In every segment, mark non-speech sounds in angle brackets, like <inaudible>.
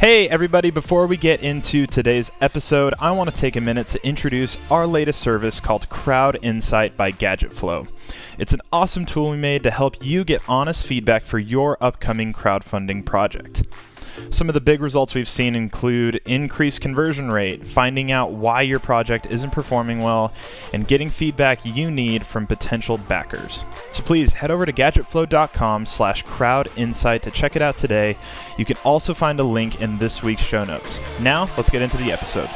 Hey, everybody, before we get into today's episode, I want to take a minute to introduce our latest service called Crowd Insight by GadgetFlow. It's an awesome tool we made to help you get honest feedback for your upcoming crowdfunding project. Some of the big results we've seen include increased conversion rate, finding out why your project isn't performing well, and getting feedback you need from potential backers. So please head over to gadgetflow.com slash crowdinsight to check it out today. You can also find a link in this week's show notes. Now, let's get into the episode.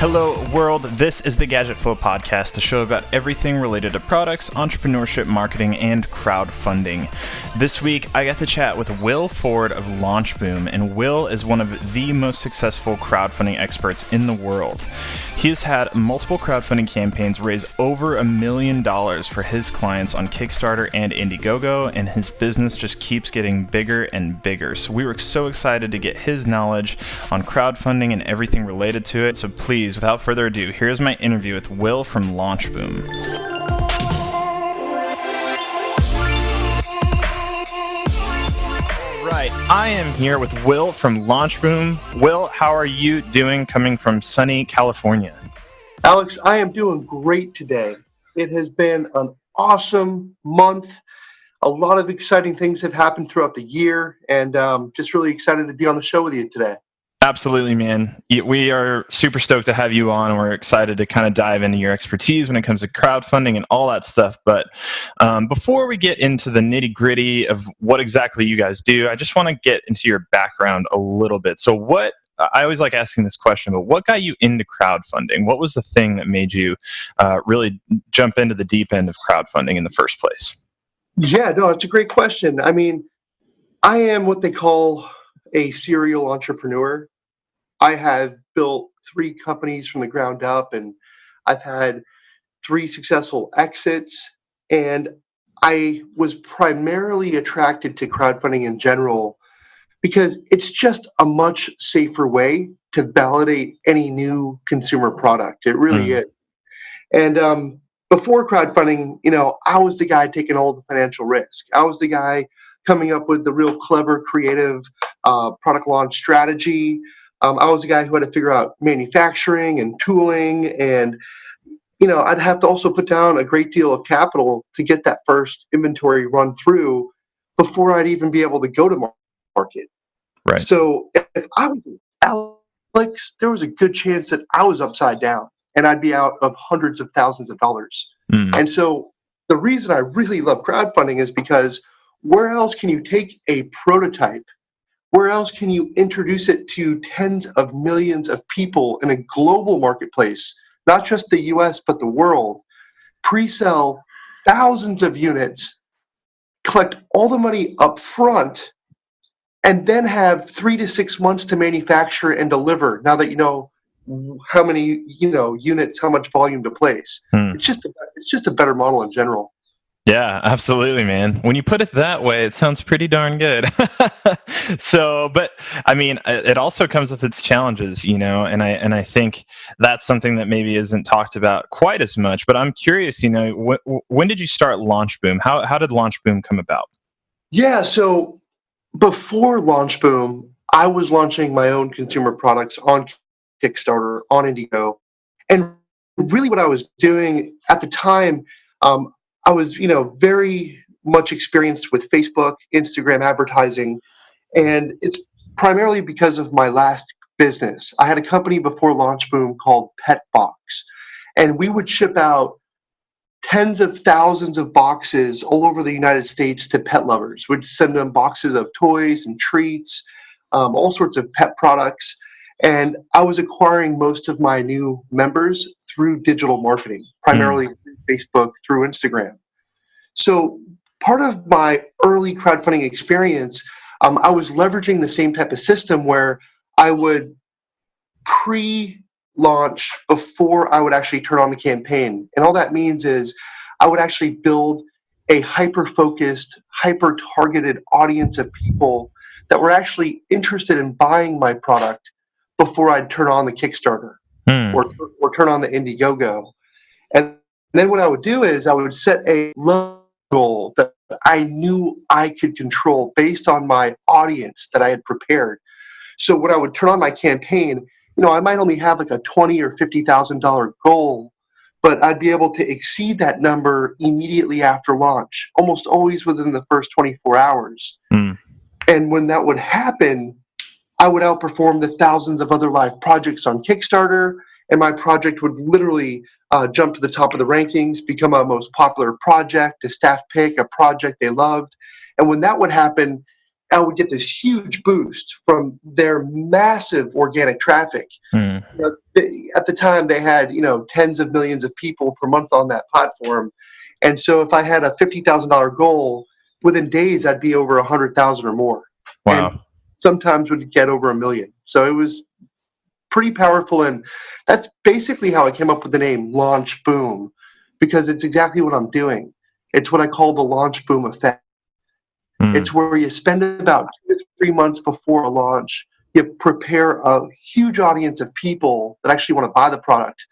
Hello, world. This is the Gadget Flow podcast, the show about everything related to products, entrepreneurship, marketing, and crowdfunding. This week, I got to chat with Will Ford of LaunchBoom, and Will is one of the most successful crowdfunding experts in the world. He has had multiple crowdfunding campaigns raise over a million dollars for his clients on Kickstarter and Indiegogo, and his business just keeps getting bigger and bigger. So we were so excited to get his knowledge on crowdfunding and everything related to it. So please, without further ado, here's my interview with Will from LaunchBoom. right. I am here with Will from LaunchBoom. Will, how are you doing coming from sunny California? Alex, I am doing great today. It has been an awesome month. A lot of exciting things have happened throughout the year, and um, just really excited to be on the show with you today. Absolutely, man. We are super stoked to have you on. We're excited to kind of dive into your expertise when it comes to crowdfunding and all that stuff. But um, before we get into the nitty gritty of what exactly you guys do, I just want to get into your background a little bit. So, what I always like asking this question, but what got you into crowdfunding? What was the thing that made you uh, really jump into the deep end of crowdfunding in the first place? Yeah, no, it's a great question. I mean, I am what they call a serial entrepreneur. I have built three companies from the ground up and I've had three successful exits. And I was primarily attracted to crowdfunding in general because it's just a much safer way to validate any new consumer product. It really mm. is. And um, before crowdfunding, you know, I was the guy taking all the financial risk. I was the guy coming up with the real clever, creative uh, product launch strategy. Um, I was a guy who had to figure out manufacturing and tooling, and you know, I'd have to also put down a great deal of capital to get that first inventory run through before I'd even be able to go to market. Right. So if I was Alex, there was a good chance that I was upside down and I'd be out of hundreds of thousands of dollars. Mm. And so the reason I really love crowdfunding is because where else can you take a prototype? Where else can you introduce it to tens of millions of people in a global marketplace, not just the US, but the world? Pre sell thousands of units, collect all the money up front, and then have three to six months to manufacture and deliver now that you know how many you know units how much volume to place hmm. it's just a, it's just a better model in general yeah, absolutely, man. When you put it that way, it sounds pretty darn good. <laughs> so, but I mean, it also comes with its challenges, you know, and I and I think that's something that maybe isn't talked about quite as much. But I'm curious, you know, wh- when did you start LaunchBoom? How how did Launch Boom come about? Yeah, so before Launch Boom, I was launching my own consumer products on Kickstarter, on Indiegogo, and really what I was doing at the time. Um, I was, you know, very much experienced with Facebook, Instagram advertising, and it's primarily because of my last business. I had a company before Launch Boom called Petbox, and we would ship out tens of thousands of boxes all over the United States to pet lovers. We'd send them boxes of toys and treats, um, all sorts of pet products. And I was acquiring most of my new members through digital marketing, primarily mm. Facebook, through Instagram. So part of my early crowdfunding experience, um, I was leveraging the same type of system where I would pre-launch before I would actually turn on the campaign. And all that means is I would actually build a hyper-focused, hyper-targeted audience of people that were actually interested in buying my product before I'd turn on the Kickstarter hmm. or, or turn on the Indiegogo. And then what I would do is I would set a goal that I knew I could control based on my audience that I had prepared. So when I would turn on my campaign, you know, I might only have like a twenty or fifty thousand dollar goal, but I'd be able to exceed that number immediately after launch, almost always within the first 24 hours. Mm. And when that would happen, I would outperform the thousands of other live projects on Kickstarter, and my project would literally uh, jump to the top of the rankings, become a most popular project, a staff pick, a project they loved. And when that would happen, I would get this huge boost from their massive organic traffic. Mm. You know, they, at the time, they had you know tens of millions of people per month on that platform, and so if I had a fifty thousand dollar goal, within days I'd be over a hundred thousand or more. Wow! Sometimes would get over a million. So it was pretty powerful, and that's basically how I came up with the name Launch Boom, because it's exactly what I'm doing. It's what I call the launch boom effect Mm. It's where you spend about two to three months before a launch. You prepare a huge audience of people that actually want to buy the product.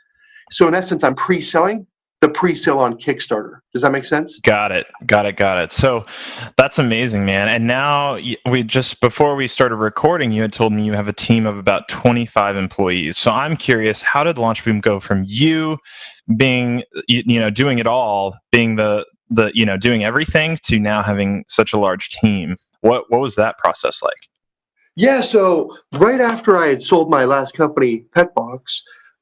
So in essence, I'm pre-selling the pre-sale on Kickstarter. Does that make sense? Got it. Got it. Got it. So that's amazing, man. And now we just before we started recording, you had told me you have a team of about 25 employees. So I'm curious, how did Launchboom go from you being you know doing it all, being the the you know doing everything to now having such a large team what what was that process like yeah so right after i had sold my last company petbox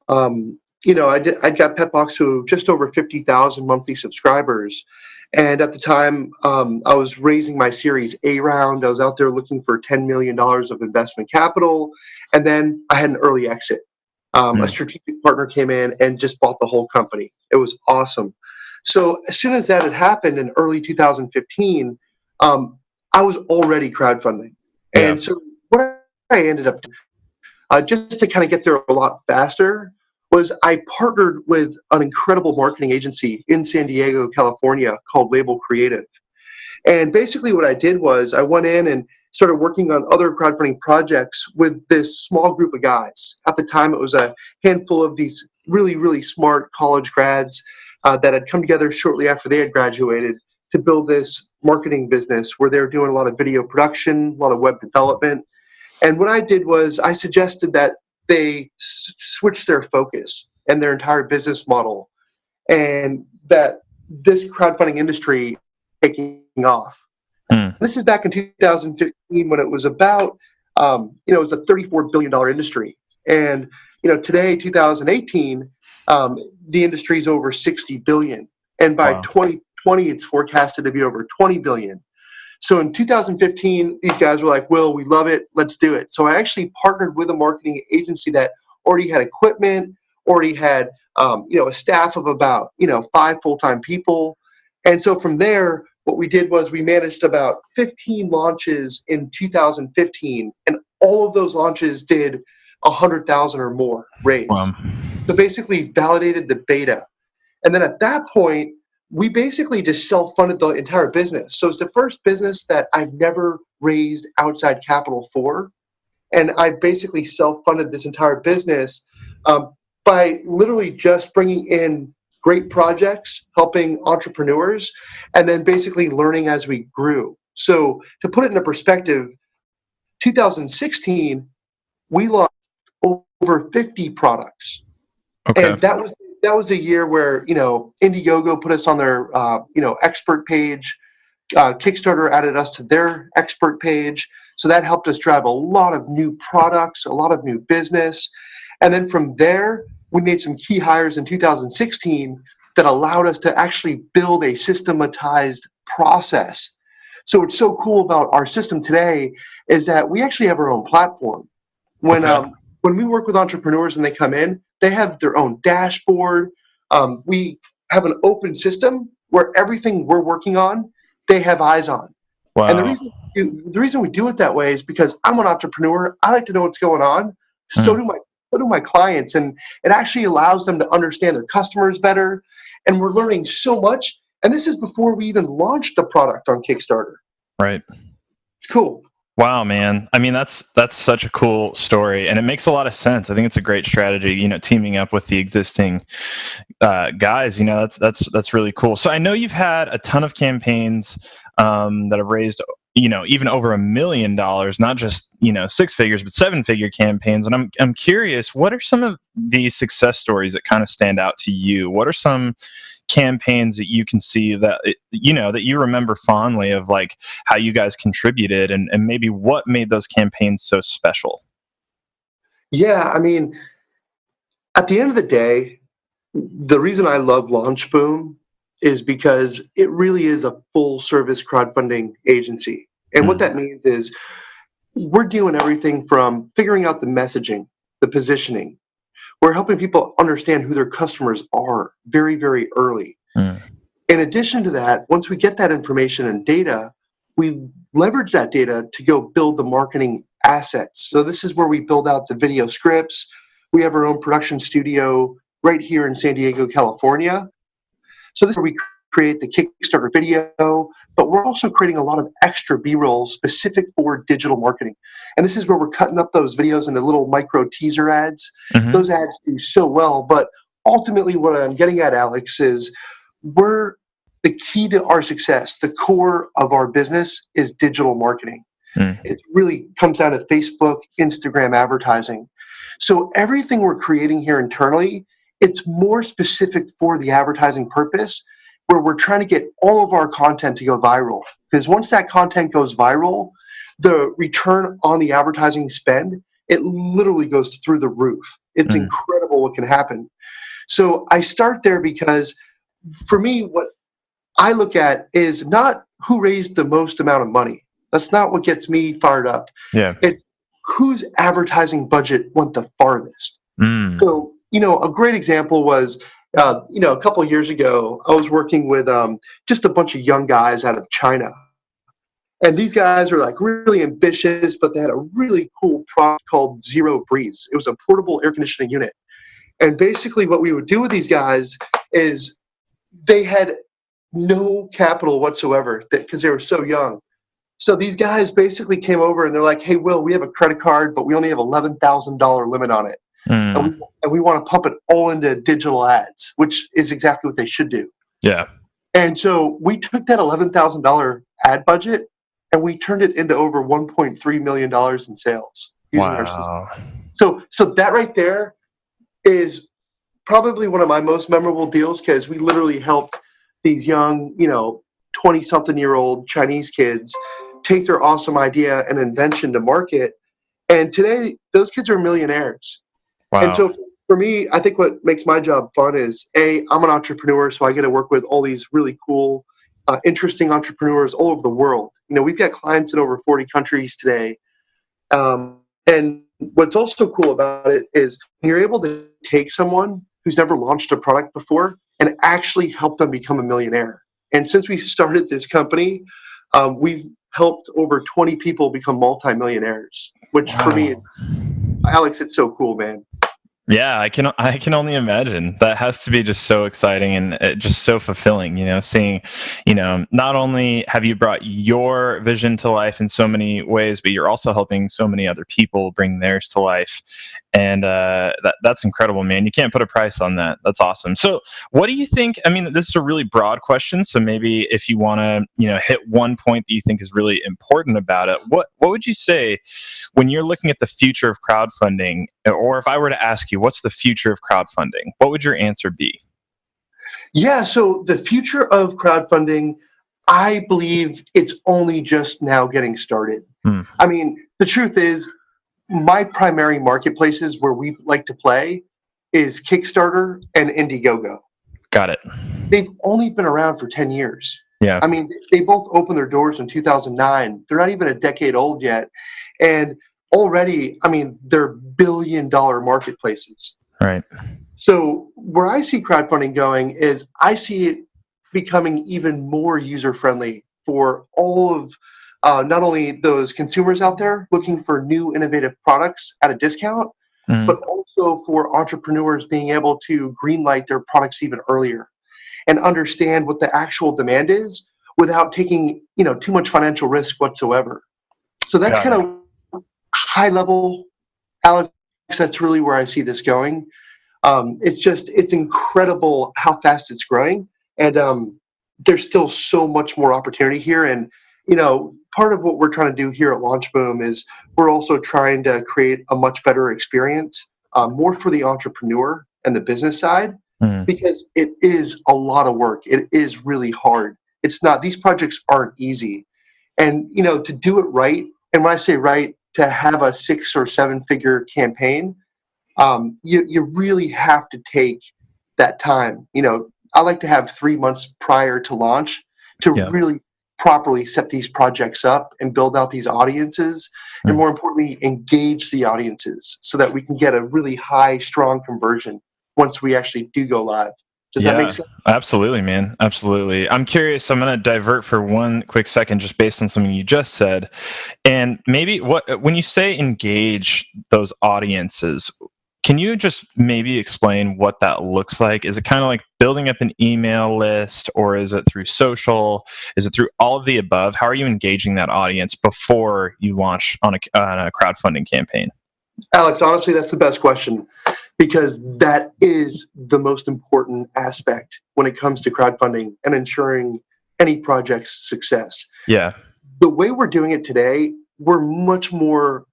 um, you know i did i got petbox to just over 50000 monthly subscribers and at the time um, i was raising my series a round i was out there looking for 10 million dollars of investment capital and then i had an early exit um, mm. a strategic partner came in and just bought the whole company it was awesome so as soon as that had happened in early 2015, um, I was already crowdfunding. Yeah. And so what I ended up doing, uh, just to kind of get there a lot faster, was I partnered with an incredible marketing agency in San Diego, California called Label Creative. And basically what I did was I went in and started working on other crowdfunding projects with this small group of guys. At the time, it was a handful of these really, really smart college grads uh, that had come together shortly after they had graduated to build this marketing business where they were doing a lot of video production, a lot of web development. And what I did was I suggested that they s- switch their focus and their entire business model, and that this crowdfunding industry taking off. Mm. This is back in 2015 when it was about, um, you know, it was a 34 billion dollar industry, and you know today, 2018, um, the industry is over 60 billion and by wow. 2020 it's forecasted to be over 20 billion so in 2015 these guys were like will we love it let's do it so i actually partnered with a marketing agency that already had equipment already had um, you know a staff of about you know five full-time people and so from there what we did was we managed about 15 launches in 2015 and all of those launches did 100,000 or more raised. Wow. So basically validated the beta. And then at that point, we basically just self-funded the entire business. So it's the first business that I've never raised outside capital for. And I basically self-funded this entire business um, by literally just bringing in great projects, helping entrepreneurs, and then basically learning as we grew. So to put it in a perspective, 2016, we launched over 50 products. Okay. And that was that was a year where you know Indiegogo put us on their uh, you know expert page. Uh, Kickstarter added us to their expert page, so that helped us drive a lot of new products, a lot of new business, and then from there we made some key hires in 2016 that allowed us to actually build a systematized process. So what's so cool about our system today is that we actually have our own platform. When okay. um, when we work with entrepreneurs and they come in, they have their own dashboard. Um, we have an open system where everything we're working on, they have eyes on. Wow. And the reason the reason we do it that way is because I'm an entrepreneur. I like to know what's going on. So mm. do my so do my clients, and it actually allows them to understand their customers better. And we're learning so much. And this is before we even launched the product on Kickstarter. Right. It's cool. Wow, man. I mean, that's that's such a cool story, and it makes a lot of sense. I think it's a great strategy. You know, teaming up with the existing uh, guys. You know, that's that's that's really cool. So I know you've had a ton of campaigns um, that have raised you know even over a million dollars not just you know six figures but seven figure campaigns and i'm i'm curious what are some of these success stories that kind of stand out to you what are some campaigns that you can see that you know that you remember fondly of like how you guys contributed and, and maybe what made those campaigns so special yeah i mean at the end of the day the reason i love launch boom is because it really is a full service crowdfunding agency and mm-hmm. what that means is we're doing everything from figuring out the messaging the positioning we're helping people understand who their customers are very, very early. Mm. In addition to that, once we get that information and data, we leverage that data to go build the marketing assets. So this is where we build out the video scripts. We have our own production studio right here in San Diego, California. So this is where we create the Kickstarter video, but we're also creating a lot of extra B-roll specific for digital marketing. And this is where we're cutting up those videos into little micro teaser ads. Mm-hmm. Those ads do so well, but ultimately what I'm getting at, Alex, is we're the key to our success, the core of our business is digital marketing. Mm. It really comes down to Facebook, Instagram advertising. So everything we're creating here internally, it's more specific for the advertising purpose where we're trying to get all of our content to go viral. Because once that content goes viral, the return on the advertising spend, it literally goes through the roof. It's mm. incredible what can happen. So I start there because for me, what I look at is not who raised the most amount of money. That's not what gets me fired up. Yeah. It's whose advertising budget went the farthest. Mm. So, you know, a great example was uh, you know, a couple years ago, I was working with um, just a bunch of young guys out of China. And these guys were like really ambitious, but they had a really cool product called Zero Breeze. It was a portable air conditioning unit. And basically, what we would do with these guys is they had no capital whatsoever because they were so young. So these guys basically came over and they're like, "Hey, Will, we have a credit card, but we only have eleven thousand dollar limit on it." Mm. And, we, and we want to pump it all into digital ads, which is exactly what they should do. Yeah. And so we took that $11,000 ad budget and we turned it into over $1.3 million in sales using wow. our system. So, so that right there is probably one of my most memorable deals because we literally helped these young, you know, 20 something year old Chinese kids take their awesome idea and invention to market. And today, those kids are millionaires. Wow. And so for me, I think what makes my job fun is a I'm an entrepreneur, so I get to work with all these really cool, uh, interesting entrepreneurs all over the world. You know, we've got clients in over 40 countries today, um, and what's also cool about it is you're able to take someone who's never launched a product before and actually help them become a millionaire. And since we started this company, um, we've helped over 20 people become multimillionaires, which wow. for me, Alex, it's so cool, man. Yeah, I can I can only imagine. That has to be just so exciting and uh, just so fulfilling, you know, seeing, you know, not only have you brought your vision to life in so many ways, but you're also helping so many other people bring theirs to life. And uh, that that's incredible, man. You can't put a price on that. That's awesome. So, what do you think? I mean, this is a really broad question. So maybe if you want to, you know, hit one point that you think is really important about it, what what would you say when you're looking at the future of crowdfunding, or if I were to ask you, what's the future of crowdfunding? What would your answer be? Yeah. So the future of crowdfunding. I believe it's only just now getting started. Hmm. I mean, the truth is, my primary marketplaces where we like to play is Kickstarter and Indiegogo. Got it. They've only been around for 10 years. Yeah. I mean, they both opened their doors in 2009. They're not even a decade old yet. And already, I mean, they're billion dollar marketplaces. Right. So, where I see crowdfunding going is I see it becoming even more user friendly for all of uh, not only those consumers out there looking for new innovative products at a discount, mm. but also for entrepreneurs being able to greenlight their products even earlier and understand what the actual demand is without taking you know too much financial risk whatsoever. So that's kind of high level, Alex. That's really where I see this going. Um, it's just it's incredible how fast it's growing, and um, there's still so much more opportunity here. And, you know, part of what we're trying to do here at Launch Boom is we're also trying to create a much better experience, uh, more for the entrepreneur and the business side, mm. because it is a lot of work. It is really hard. It's not, these projects aren't easy. And, you know, to do it right, and when I say right, to have a six or seven figure campaign, um, you, you really have to take that time. You know, I like to have three months prior to launch to yeah. really properly set these projects up and build out these audiences and hmm. more importantly engage the audiences so that we can get a really high strong conversion once we actually do go live. Does yeah, that make sense? Absolutely man. Absolutely. I'm curious i'm going to divert for one quick second just based on something you just said. And maybe what when you say engage those audiences can you just maybe explain what that looks like? Is it kind of like building up an email list, or is it through social? Is it through all of the above? How are you engaging that audience before you launch on a, on a crowdfunding campaign? Alex, honestly, that's the best question because that is the most important aspect when it comes to crowdfunding and ensuring any project's success. Yeah. The way we're doing it today, we're much more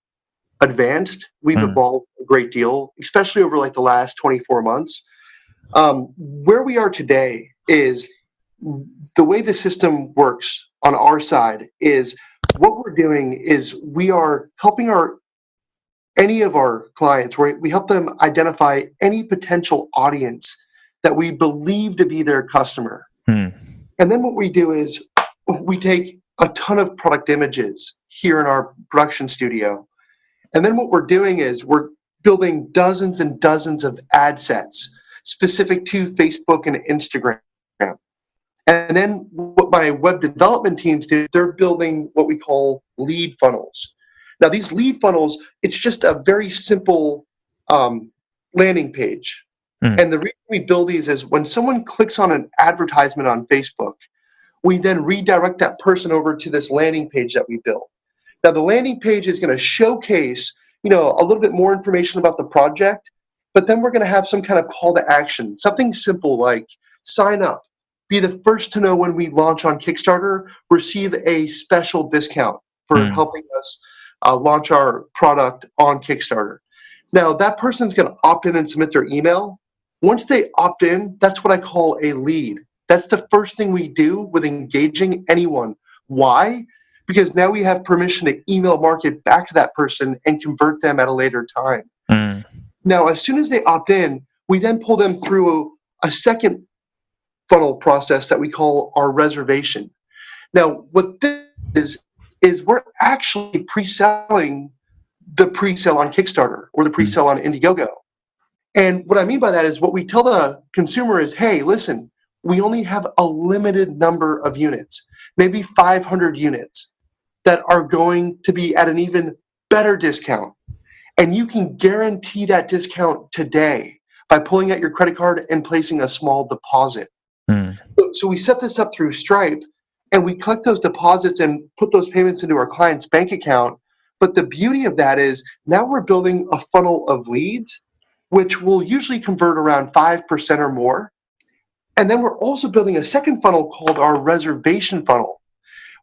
advanced. We've mm. evolved a great deal, especially over like the last 24 months. Um, where we are today is the way the system works on our side is what we're doing is we are helping our any of our clients where we help them identify any potential audience that we believe to be their customer. Hmm. And then what we do is we take a ton of product images here in our production studio and then what we're doing is we're building dozens and dozens of ad sets specific to Facebook and Instagram. And then what my web development teams do, they're building what we call lead funnels. Now these lead funnels, it's just a very simple um, landing page. Mm. And the reason we build these is when someone clicks on an advertisement on Facebook, we then redirect that person over to this landing page that we built. Now the landing page is going to showcase, you know, a little bit more information about the project, but then we're going to have some kind of call to action, something simple like sign up, be the first to know when we launch on Kickstarter, receive a special discount for mm. helping us uh, launch our product on Kickstarter. Now that person's going to opt in and submit their email. Once they opt in, that's what I call a lead. That's the first thing we do with engaging anyone. Why? Because now we have permission to email market back to that person and convert them at a later time. Mm. Now, as soon as they opt in, we then pull them through a, a second funnel process that we call our reservation. Now, what this is, is we're actually pre-selling the pre-sale on Kickstarter or the pre-sale on Indiegogo. And what I mean by that is what we tell the consumer is, hey, listen, we only have a limited number of units, maybe 500 units that are going to be at an even better discount. And you can guarantee that discount today by pulling out your credit card and placing a small deposit. Mm. So, so we set this up through Stripe and we collect those deposits and put those payments into our client's bank account. But the beauty of that is now we're building a funnel of leads, which will usually convert around 5% or more. And then we're also building a second funnel called our reservation funnel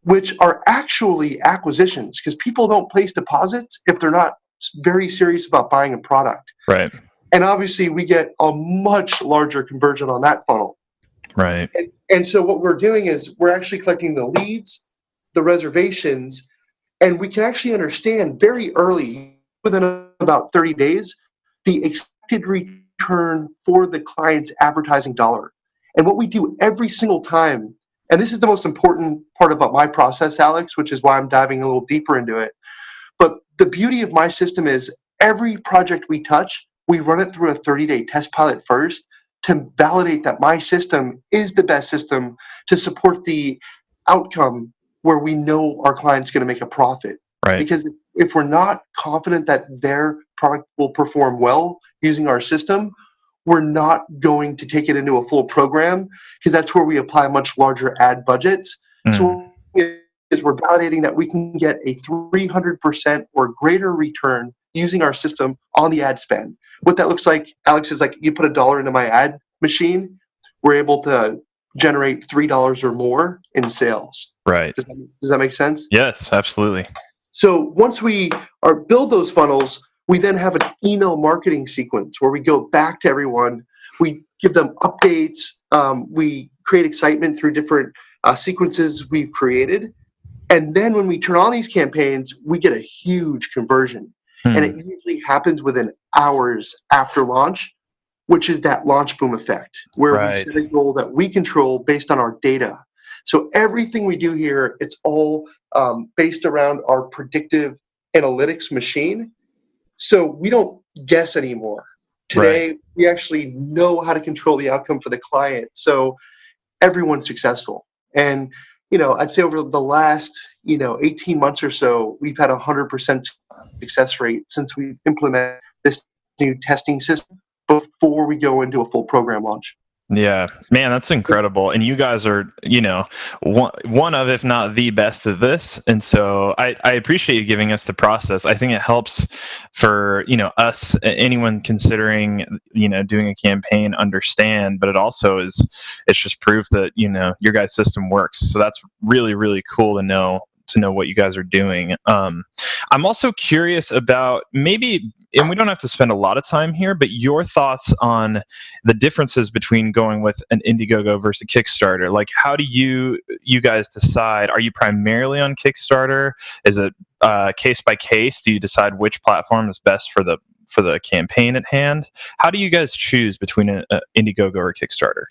which are actually acquisitions because people don't place deposits if they're not very serious about buying a product. Right. And obviously, we get a much larger conversion on that funnel. Right. And, and so, what we're doing is we're actually collecting the leads, the reservations, and we can actually understand very early, within about 30 days, the expected return for the client's advertising dollar. And what we do every single time and this is the most important part about my process, Alex, which is why I'm diving a little deeper into it. But the beauty of my system is every project we touch, we run it through a 30 day test pilot first to validate that my system is the best system to support the outcome where we know our client's going to make a profit. Right. Because if we're not confident that their product will perform well using our system, we're not going to take it into a full program because that's where we apply much larger ad budgets. Mm. So is we're validating that we can get a 300% or greater return using our system on the ad spend. What that looks like, Alex, is like you put a dollar into my ad machine, we're able to generate three dollars or more in sales. Right. Does that, does that make sense? Yes, absolutely. So once we are build those funnels, we then have an email marketing sequence where we go back to everyone. We give them updates. Um, we create excitement through different uh, sequences we've created. And then when we turn on these campaigns, we get a huge conversion. Hmm. And it usually happens within hours after launch, which is that launch boom effect, where Right. we set a goal that we control based on our data. So everything we do here, it's all um, based around our predictive analytics machine. So we don't guess anymore. Today, we actually know how to control the outcome for the client. So everyone's successful. And, you know, I'd say over the last, you know, 18 months or so, we've had a 100% success rate since we implemented this new testing system before we go into a full program launch. Yeah, man, that's incredible. And you guys are, you know, one, one of, if not the best of this. And so I, I appreciate you giving us the process. I think it helps for, you know, us, anyone considering, you know, doing a campaign understand, but it also is, it's just proof that, you know, your guys' system works. So that's really, really cool to know to know what you guys are doing. Um, I'm also curious about maybe, and we don't have to spend a lot of time here, but your thoughts on the differences between going with an Indiegogo versus Kickstarter. Like, how do you you guys decide? Are you primarily on Kickstarter? Is it uh, case by case? Do you decide which platform is best for the for the campaign at hand? How do you guys choose between an Indiegogo or Kickstarter?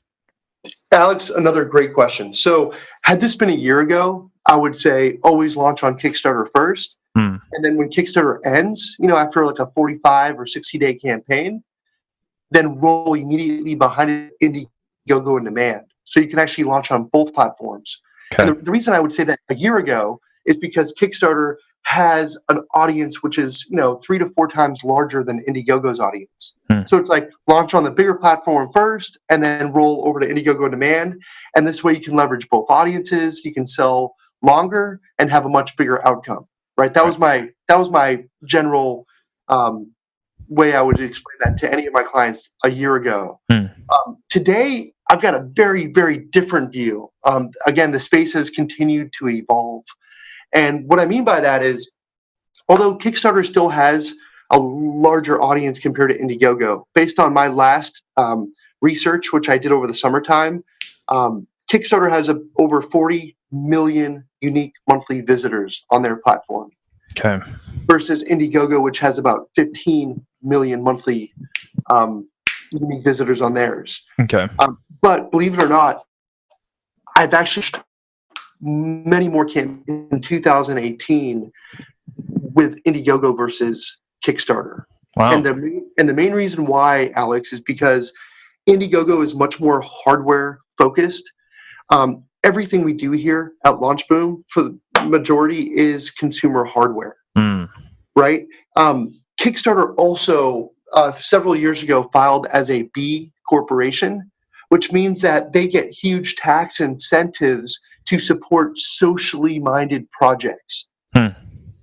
Alex, another great question. So, had this been a year ago, I would say always launch on Kickstarter first. Hmm. And then when Kickstarter ends, you know, after like a 45 or 60 day campaign, then roll immediately behind it Indiegogo InDemand. So you can actually launch on both platforms. Okay. And the, the reason I would say that a year ago is because Kickstarter has an audience which is, you know, three to four times larger than Indiegogo's audience. Hmm. So it's like launch on the bigger platform first and then roll over to Indiegogo demand. And this way you can leverage both audiences, you can sell longer and have a much bigger outcome. Right. That was my that was my general um, way I would explain that to any of my clients a year ago. Hmm. Um, today, I've got a very, very different view. Um, again, the space has continued to evolve. And what I mean by that is, although Kickstarter still has a larger audience compared to Indiegogo, based on my last um, research, which I did over the summertime, um, Kickstarter has a, over 40 million unique monthly visitors on their platform Okay. versus Indiegogo, which has about 15 million monthly um, unique visitors on theirs. Okay. But believe it or not, I've actually many more came in 2018 with Indiegogo versus Kickstarter. Wow. And the main- and the main reason why, Alex, is because Indiegogo is much more hardware focused. Um, everything we do here at Launch Boom, for the majority, is consumer hardware Hmm. right? Um, Kickstarter also uh, several years ago filed as a B corporation, which means that they get huge tax incentives to support socially minded projects. Hmm.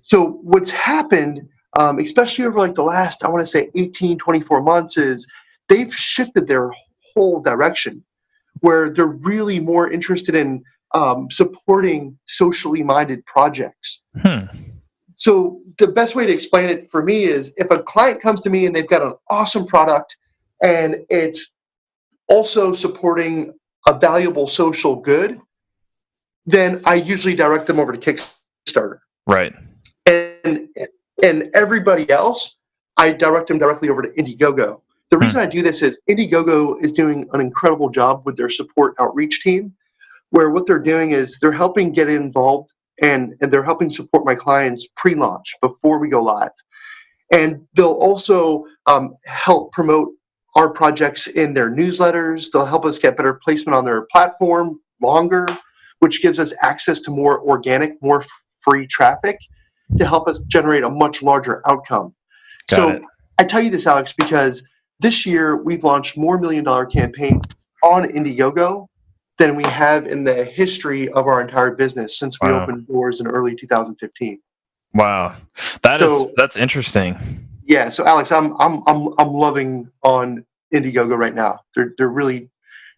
So what's happened, um, especially over like the last, I want to say 18, 24 months, is they've shifted their whole direction where they're really more interested in um, supporting socially minded projects. Hmm. So the best way to explain it for me is if a client comes to me and they've got an awesome product and it's also supporting a valuable social good, then I usually direct them over to Kickstarter. Right. And and everybody else, I direct them directly over to Indiegogo. The reason I do this is Indiegogo is doing an incredible job with their support outreach team, where what they're doing is they're helping get involved and, and they're helping support my clients pre-launch before we go live. And they'll also um, help promote our projects in their newsletters. They'll help us get better placement on their platform longer, which gives us access to more organic, more free traffic to help us generate a much larger outcome. Got so it. I tell you this, Alex, because this year we've launched more million dollar campaign on Indiegogo than we have in the history of our entire business since we Wow. opened doors in early 2015. Wow. That is So- that's interesting. Yeah, so Alex, I'm I'm I'm I'm loving on Indiegogo right now. They're they're really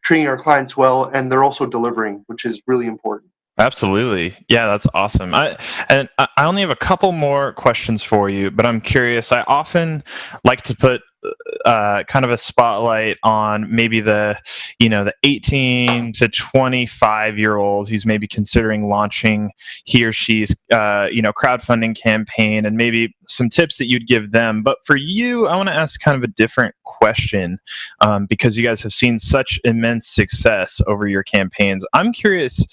treating our clients well, and they're also delivering, which is really important. Absolutely. Yeah, that's awesome. I and I only have a couple more questions for you, but I'm curious. I often like to put uh, kind of a spotlight on maybe the you know the 18 to 25 year old who's maybe considering launching he or she's uh, you know crowdfunding campaign and maybe some tips that you'd give them. But for you i want to ask kind of a different question um, because you guys have seen such immense success over your campaigns. I'm curious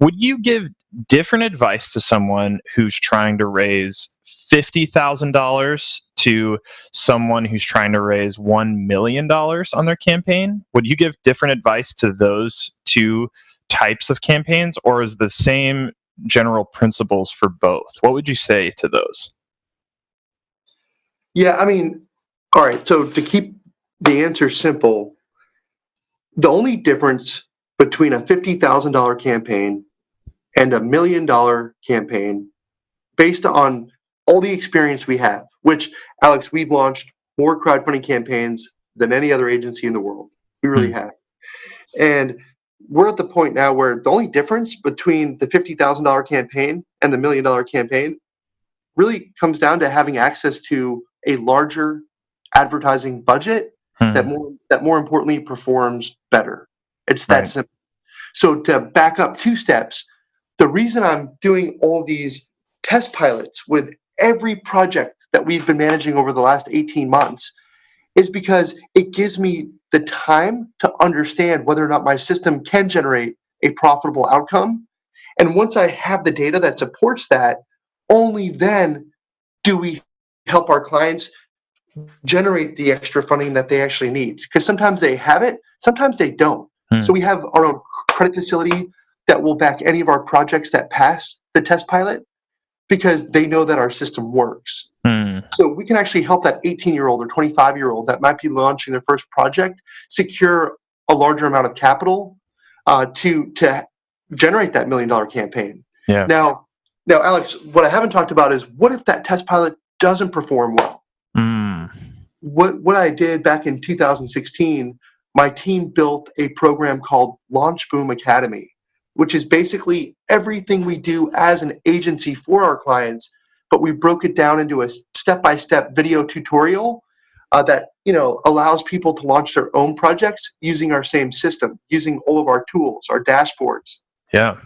would you give different advice to someone who's trying to raise $50,000 to someone who's trying to raise $1 million on their campaign? Would you give different advice to those two types of campaigns, or is the same general principles for both? What would you say to those? Yeah, I mean, all right, so to keep the answer simple, the only difference between a $50,000 campaign and a million dollar campaign based on all the experience we have, which Alex, we've launched more crowdfunding campaigns than any other agency in the world. We really mm-hmm. have. And we're at the point now where the only difference between the $50,000 campaign and the million dollar campaign really comes down to having access to a larger advertising budget hmm. that more that more importantly performs better. It's that right. simple. So to back up two steps, the reason I'm doing all these test pilots with every project that we've been managing over the last 18 months is because it gives me the time to understand whether or not my system can generate a profitable outcome. And once I have the data that supports that, only then do we help our clients generate the extra funding that they actually need. Because sometimes they have it, sometimes they don't. Hmm. So we have our own credit facility that will back any of our projects that pass the test pilot because they know that our system works. Mm. So we can actually help that 18 year old or 25 year old that might be launching their first project secure a larger amount of capital uh, to to generate that million dollar campaign. Yeah. Now, now, Alex, what I haven't talked about is what if that test pilot doesn't perform well? Mm. What what I did back in 2016, my team built a program called Launch Boom Academy which is basically everything we do as an agency for our clients, but we broke it down into a step-by-step video tutorial uh, that you know allows people to launch their own projects using our same system, using all of our tools, our dashboards. Yeah.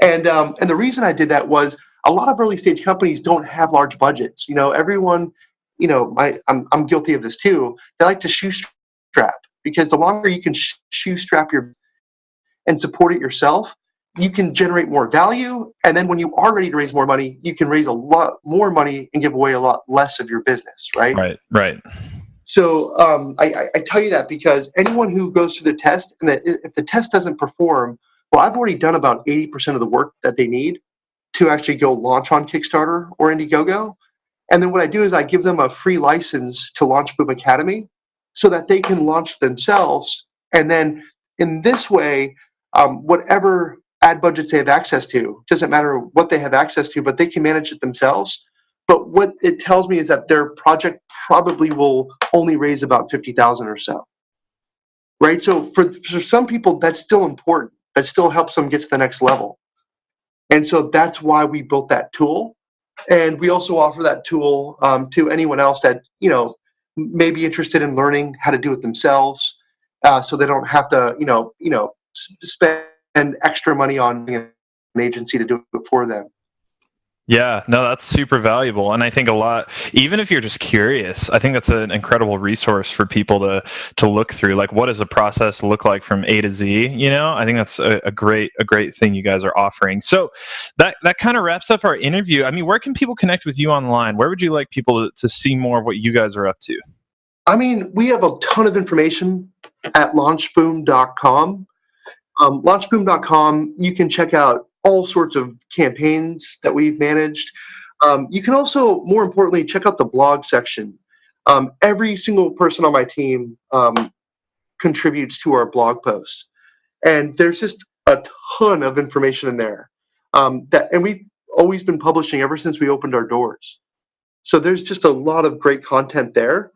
And um, and the reason I did that was a lot of early stage companies don't have large budgets. You know, everyone, you know, my, I'm I'm guilty of this too. They like to shoestrap because the longer you can shoestrap your and support it yourself, you can generate more value. And then when you are ready to raise more money, you can raise a lot more money and give away a lot less of your business, right? Right, right. So um, I, I, tell you that because anyone who goes through the test and if the test doesn't perform, well, I've already done about 80% of the work that they need to actually go launch on Kickstarter or Indiegogo. And then what I do is I give them a free license to Launch Boom Academy so that they can launch themselves. And then in this way, um, whatever ad budgets they have access to. Doesn't matter what they have access to, but they can manage it themselves. But what it tells me is that their project probably will only raise about 50,000 or so. Right? So for, for some people, that's still important. That still helps them get to the next level. And so that's why we built that tool. And we also offer that tool um, to anyone else that, you know, may be interested in learning how to do it themselves uh, so they don't have to, you know, you know, spend extra money on an agency to do it for them. Yeah, no, that's super valuable. And I think a lot, even if you're just curious, I think that's an incredible resource for people to to look through. Like, what does a process look like from A to Z? You know, I think that's a, a great a great thing you guys are offering. So that that kind of wraps up our interview. I mean, where can people connect with you online? Where would you like people to, to see more of what you guys are up to? I mean, we have a ton of information at launchboom.com. Um, launchboom.com, you can check out all sorts of campaigns that we've managed. Um, you can also, more importantly, check out the blog section. Um, every single person on my team um, contributes to our blog post, and there's just a ton of information in there. Um, that, and we've always been publishing ever since we opened our doors. So there's just a lot of great content there.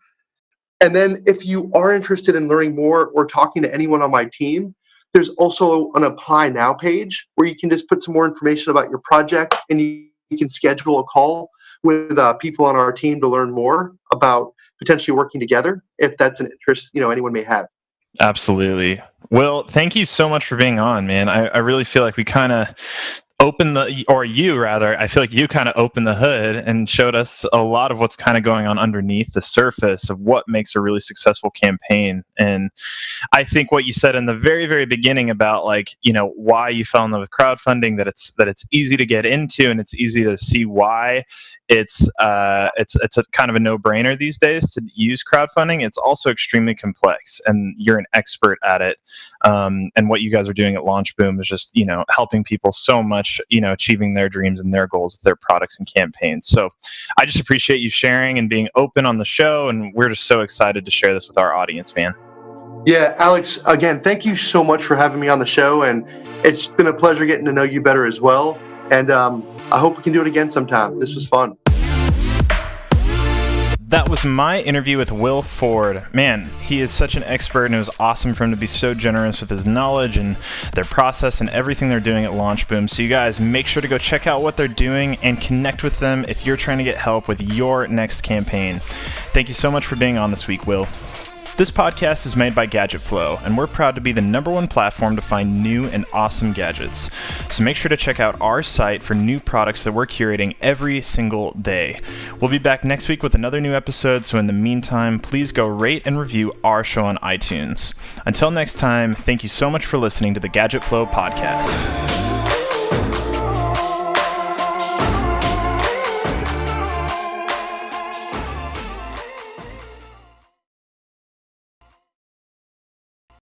And then if you are interested in learning more or talking to anyone on my team, there's also an apply now page where you can just put some more information about your project and you, you can schedule a call with uh, people on our team to learn more about potentially working together if that's an interest you know anyone may have. Absolutely. Well thank you so much for being on man. I, I really feel like we kind of open the or you rather i feel like you kind of opened the hood and showed us a lot of what's kind of going on underneath the surface of what makes a really successful campaign. And i think what you said in the very very beginning about like you know why you fell in love with crowdfunding that it's that it's easy to get into and it's easy to see why it's uh, it's it's a kind of a no-brainer these days to use crowdfunding. It's also extremely complex, and you're an expert at it. Um, and what you guys are doing at LaunchBoom is just you know helping people so much, you know, achieving their dreams and their goals with their products and campaigns. So I just appreciate you sharing and being open on the show, and we're just so excited to share this with our audience, man. Yeah, Alex, again, thank you so much for having me on the show, and it's been a pleasure getting to know you better as well. And um, I hope we can do it again sometime. This was fun. That was my interview with Will Ford. Man, he is such an expert, and it was awesome for him to be so generous with his knowledge and their process and everything they're doing at LaunchBoom. So, you guys, make sure to go check out what they're doing and connect with them if you're trying to get help with your next campaign. Thank you so much for being on this week, Will. This podcast is made by Gadget Flow, and we're proud to be the number one platform to find new and awesome gadgets. So make sure to check out our site for new products that we're curating every single day. We'll be back next week with another new episode, so in the meantime, please go rate and review our show on iTunes. Until next time, thank you so much for listening to the Gadget Flow podcast.